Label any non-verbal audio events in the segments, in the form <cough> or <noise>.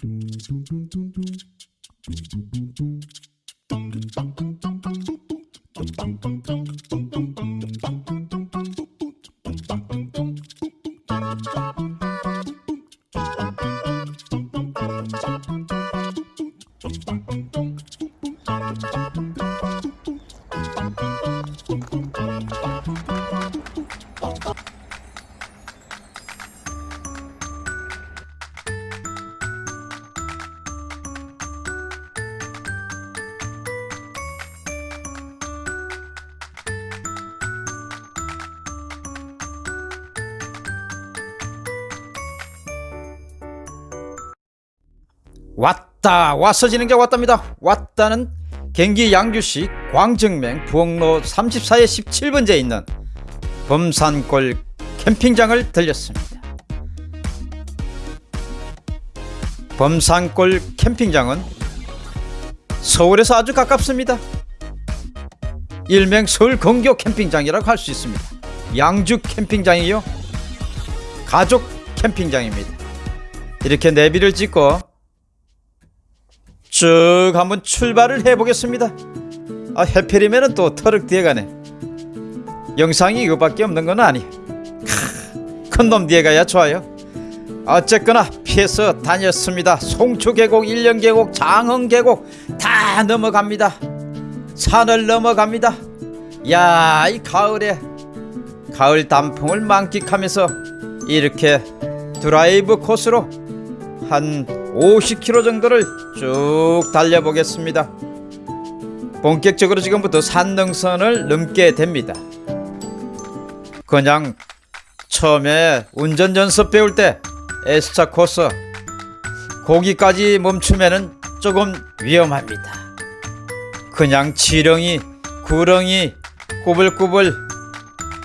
Boom, boom, boom. 왔다. 왔어지는 게 왔답니다. 왔다는 경기 양주시 광정맹 부엌로 34에 17번지에 있는 범산골 캠핑장을 들렸습니다. 범산골 캠핑장은 서울에서 아주 가깝습니다. 일명 서울 근교 캠핑장이라고 할 수 있습니다. 양주 캠핑장이요. 가족 캠핑장입니다. 이렇게 내비를 찍고 쭉 한번 출발을 해보겠습니다. 아 해필이면 또 터럭 뒤에 가네. 영상이 이거밖에 없는 건 아니. 큰놈 뒤에 가야 좋아요. 어쨌거나 피해서 다녔습니다. 송추계곡 일령계곡 장흥계곡 다 넘어갑니다. 산을 넘어갑니다. 야 이 가을에 가을 단풍을 만끽하면서 이렇게 드라이브 코스로 한 50km 정도를 쭉 달려보겠습니다. 본격적으로 지금부터 산능선을 넘게 됩니다. 그냥 처음에 운전 연습 배울 때 S차 코스 거기까지 멈추면은 조금 위험합니다. 그냥 지렁이, 구렁이, 꾸불꾸불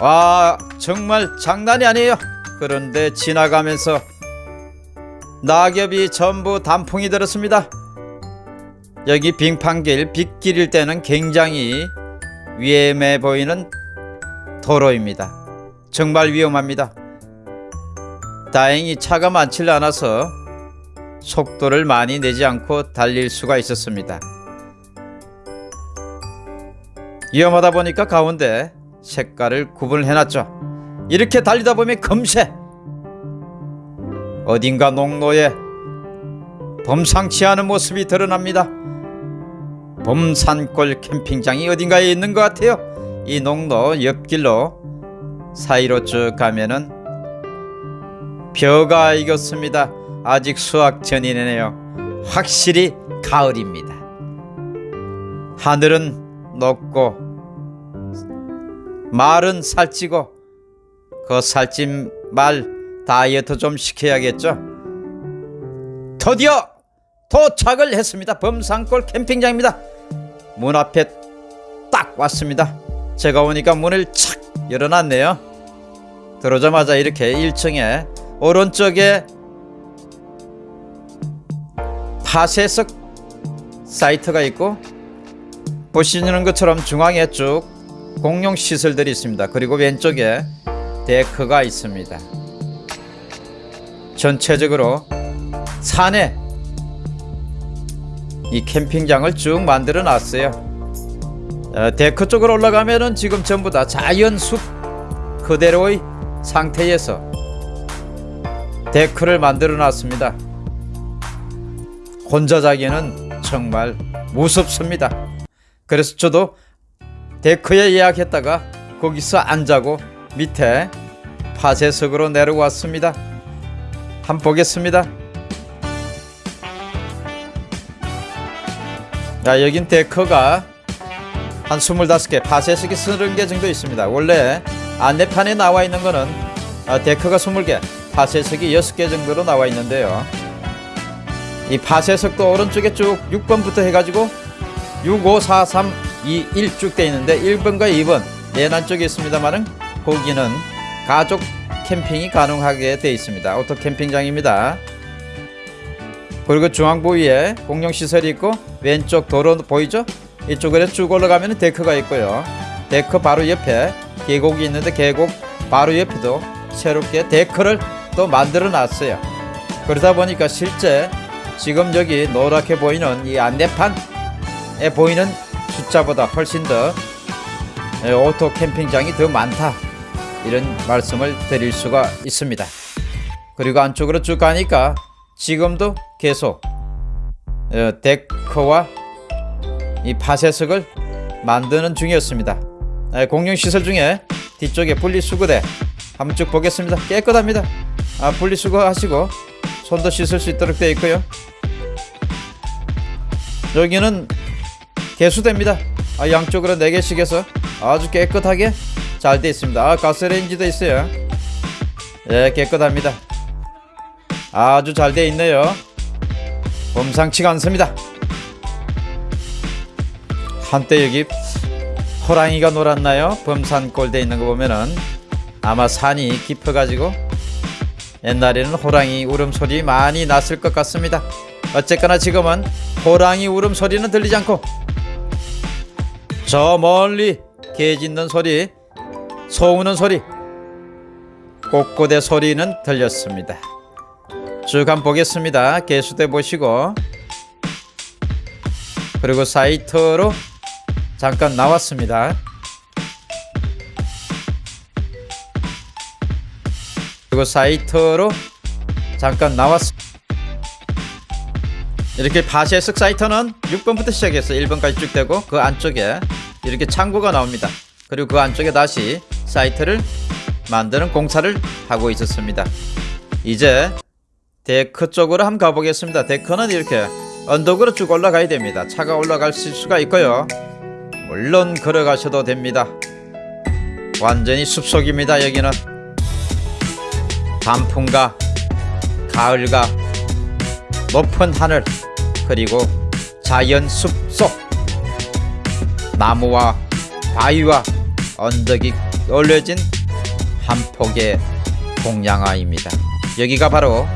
와 정말 장난이 아니에요. 그런데 지나가면서 낙엽이 전부 단풍이 들었습니다. 여기 빙판길 빗길일 때는 굉장히 위험해 보이는 도로입니다. 정말 위험합니다. 다행히 차가 많지 않아서 속도를 많이 내지 않고 달릴 수가 있었습니다. 위험하다 보니까 가운데 색깔을 구분을 해놨죠. 이렇게 달리다 보면 금세 어딘가 농로에 범상치 않은 모습이 드러납니다. 범산골 캠핑장이 어딘가에 있는 것 같아요. 이 농로 옆길로 사이로 쭉 가면은 벼가 익었습니다. 아직 수확 전이네요. 확실히 가을입니다. 하늘은 높고 말은 살찌고 그 살찐 말 다이어트 좀 시켜야겠죠. 드디어 도착을 했습니다. 범산골 캠핑장입니다. 문 앞에 딱 왔습니다. 제가 오니까 문을 착 열어놨네요. 들어오자마자 이렇게 1층에 오른쪽에 파쇄석 사이트가 있고 보시는 것처럼 중앙에 쭉 공용 시설들이 있습니다. 그리고 왼쪽에 데크가 있습니다. 전체적으로 산에 이 캠핑장을 쭉 만들어 놨어요. 어, 데크 쪽으로 올라가면은 지금 전부 다 자연 숲 그대로의 상태에서 데크를 만들어 놨습니다. 혼자 자기는 정말 무섭습니다. 그래서 저도 데크에 예약했다가 거기서 안 자고 밑에 파쇄석으로 내려왔습니다. 한번 보겠습니다. 자, 여긴 데크가 한 25개, 파쇄석이 30개 정도 있습니다. 원래 안내판에 나와 있는 거는 아, 데크가 20개, 파쇄석이 6개 정도로 나와 있는데요. 이 파쇄석도 오른쪽에 쭉 6번부터 해가지고 6, 5, 4, 3, 2, 1 쭉 돼 있는데 1번과 2번 내난 쪽에 있습니다만은 거기는 가족 캠핑이 가능하게 되어 있습니다. 오토 캠핑장입니다. 그리고 중앙 부 위에 공용시설이 있고 왼쪽 도로 보이죠? 이쪽으로 쭉 올라가면 데크가 있고요. 데크 바로 옆에 계곡이 있는데 계곡 바로 옆에도 새롭게 데크를 또 만들어 놨어요. 그러다 보니까 실제 지금 여기 노랗게 보이는 이 안내판에 보이는 숫자보다 훨씬 더 에, 오토 캠핑장이 더 많다 이런 말씀을 드릴 수가 있습니다. 그리고 안쪽으로 쭉 가니까 지금도 계속 어, 데크와 이 파쇄석을 만드는 중이었습니다. 에, 공용 시설 중에 뒤쪽에 분리수거대 한번 쭉 보겠습니다. 깨끗합니다. 아, 분리수거 하시고 손도 씻을 수 있도록 되어 있고요. 여기는 개수대입니다. 아, 양쪽으로 4개씩 해서 아주 깨끗하게 잘 되어 있습니다. 아, 가스레인지도 있어요. 예, 깨끗합니다. 아주 잘 되어 있네요. 범상치가 않습니다. 한때 여기 호랑이가 놀았나요? 범산골 돼 있는 거 보면은 아마 산이 깊어가지고 옛날에는 호랑이 울음소리 많이 났을 것 같습니다. 어쨌거나 지금은 호랑이 울음소리는 들리지 않고 저 멀리 개 짖는 소리, 소 우는 소리, 꽃고대 소리는 들렸습니다. 쭉 한번 보겠습니다. 개수대 보시고 그리고 사이트로 잠깐 나왔습니다. 그리고 사이트로 잠깐 나왔습니다. 이렇게 파쇄석 사이트는 6번부터 시작해서 1번까지 쭉 되고 그 안쪽에 이렇게 창고가 나옵니다. 그리고 그 안쪽에 다시 사이트를 만드는 공사를 하고 있었습니다. 이제 데크 쪽으로 한번 가보겠습니다. 데크는 이렇게 언덕으로 쭉 올라가야 됩니다. 차가 올라갈 수가 있고요. 물론 걸어가셔도 됩니다. 완전히 숲속입니다. 여기는 단풍과 가을과 높은 하늘 그리고 자연 숲속 나무와 바위와 언덕이 올려진 한 폭의 동양화입니다. 여기가 바로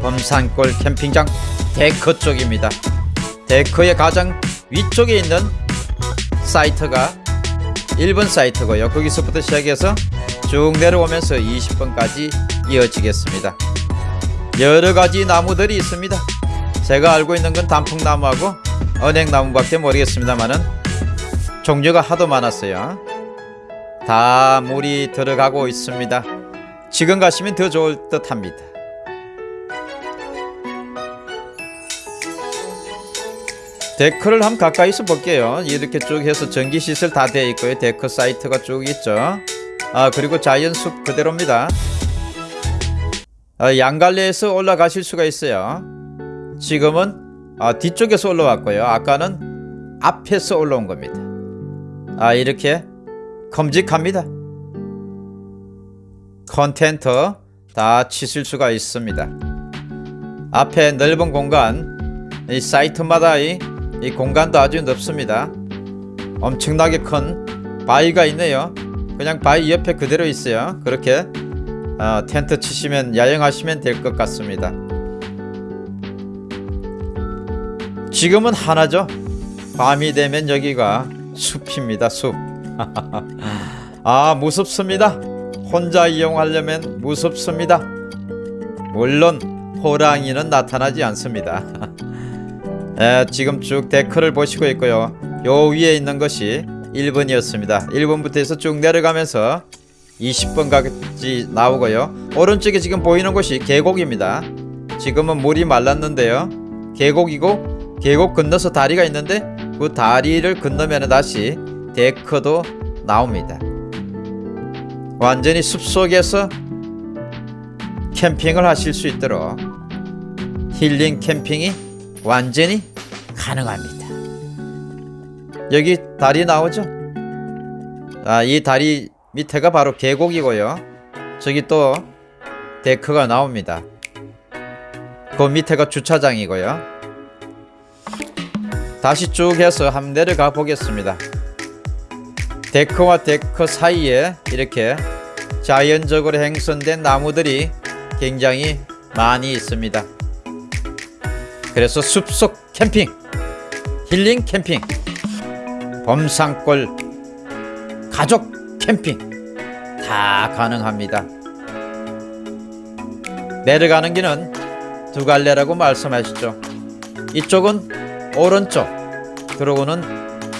범산골 캠핑장 데크 쪽입니다. 데크의 가장 위쪽에 있는 사이트가 1번 사이트고요. 거기서부터 시작해서 쭉 내려오면서 20번까지 이어지겠습니다. 여러 가지 나무들이 있습니다. 제가 알고 있는 건 단풍나무하고 은행나무밖에 모르겠습니다만은 종류가 하도 많았어요. 다 물이 들어가고 있습니다. 지금 가시면 더 좋을 듯 합니다. 데크를 한번 가까이서 볼게요. 이렇게 쭉 해서 전기 시설 다 되어 있고요. 데크 사이트가 쭉 있죠. 아 그리고 자연숲 그대로입니다. 아, 양갈래에서 올라가실 수가 있어요. 지금은 아, 뒤쪽에서 올라왔고요. 아까는 앞에서 올라온 겁니다. 아 이렇게 큼직합니다. 큰 텐트 다 치실 수가 있습니다. 앞에 넓은 공간, 이 사이트마다 이, 이 공간도 아주 넓습니다. 엄청나게 큰 바위가 있네요. 그냥 바위 옆에 그대로 있어요. 그렇게 어, 텐트 치시면 야영하시면 될 것 같습니다. 지금은 하나죠. 밤이 되면 여기가 숲입니다. 숲. 아 무섭습니다. 혼자 이용하려면 무섭습니다. 물론 호랑이는 나타나지 않습니다. <laughs> 에, 지금 쭉 데크를 보시고 있고요. 요 위에 있는 것이 1번이었습니다. 1번부터 해서 쭉 내려가면서 20번까지 나오고요. 오른쪽에 지금 보이는 곳이 계곡입니다. 지금은 물이 말랐는데요. 계곡이고 계곡 건너서 다리가 있는데 그 다리를 건너면 다시 데크도 나옵니다. 완전히 숲속에서 캠핑을 하실 수 있도록 힐링 캠핑이 완전히 가능합니다. 여기 다리 나오죠? 아, 이 다리 밑에가 바로 계곡이고요. 저기 또 데크가 나옵니다. 그 밑에가 주차장이고요. 다시 쭉 해서 한번 내려가 보겠습니다. 데크와 데크 사이에 이렇게 자연적으로 형성된 나무들이 굉장히 많이 있습니다. 그래서 숲속 캠핑, 힐링 캠핑, 범상골 가족 캠핑 다 가능합니다. 내려가는 길은 두 갈래라고 말씀하시죠. 이쪽은 오른쪽, 그러고는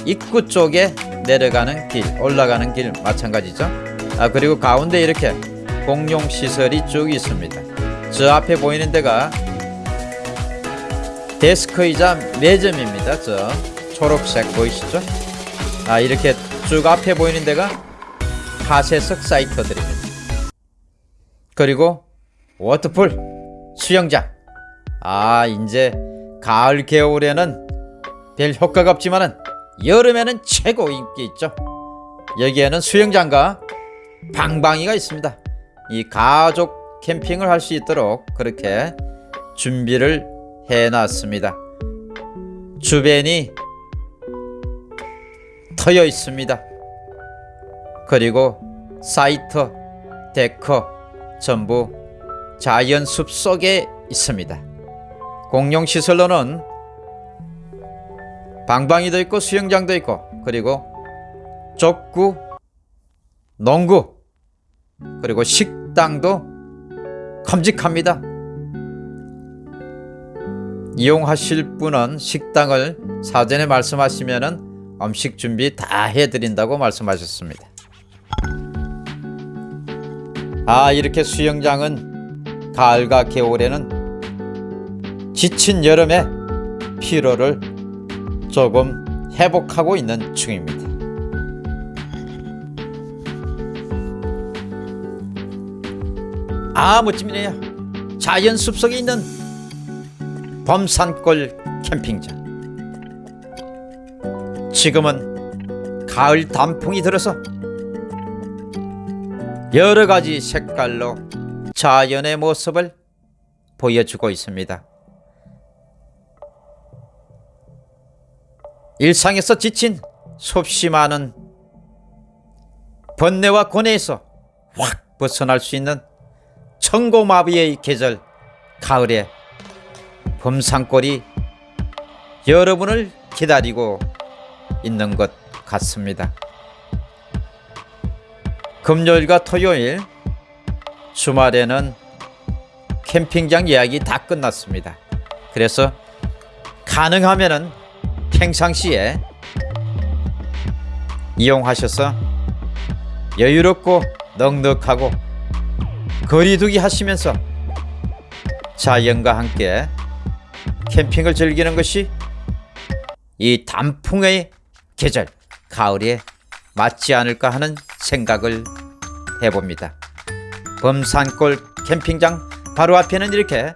입구 쪽에 내려가는 길, 올라가는 길 마찬가지죠. 아 그리고 가운데 이렇게 공용 시설이 쭉 있습니다. 저 앞에 보이는 데가 데스크이자 매점입니다. 저 초록색 보이시죠? 아 이렇게 쭉 앞에 보이는 데가 파쇄석 사이트들입니다. 그리고 워터풀 수영장. 아 이제 가을 겨울에는 별 효과가 없지만은 여름에는 최고 인기 있죠. 여기에는 수영장과 방방이가 있습니다. 이 가족 캠핑을 할 수 있도록 그렇게 준비를 해놨습니다. 주변이 터여 있습니다. 그리고 사이트, 데커 전부 자연 숲 속에 있습니다. 공용 시설로는 방방이도 있고 수영장도 있고 그리고 족구, 농구 그리고 식당도 컴직합니다. 이용하실 분은 식당을 사전에 말씀하시면은 음식 준비 다 해드린다고 말씀하셨습니다. 아 이렇게 수영장은 가을과 겨울에는 지친 여름에 피로를 조금 회복하고 있는 중입니다. 아 멋집니다. 자연 숲속에 있는 범산골 캠핑장. 지금은 가을 단풍이 들어서 여러 가지 색깔로 자연의 모습을 보여주고 있습니다. 일상에서 지친 섭씨 많은 번뇌와 고뇌에서 확 벗어날 수 있는 천고마비의 계절 가을에 범산골이 여러분을 기다리고 있는 것 같습니다. 금요일과 토요일 주말에는 캠핑장 예약이 다 끝났습니다. 그래서 가능하면은 평상시에 이용하셔서 여유롭고 넉넉하고 거리두기 하시면서 자연과 함께 캠핑을 즐기는 것이 이 단풍의 계절 가을에 맞지 않을까 하는 생각을 해봅니다. 범산골 캠핑장 바로 앞에는 이렇게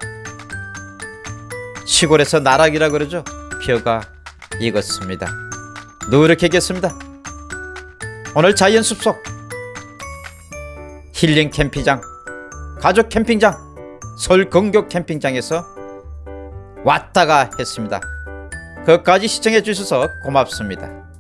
시골에서 나락이라 그러죠. 벼가 익었습니다. 노력하겠습니다. 오늘 자연 숲속 힐링 캠핑장 가족 캠핑장 서울 건교 캠핑장에서 왔다가 했습니다. 끝까지 시청해 주셔서 고맙습니다.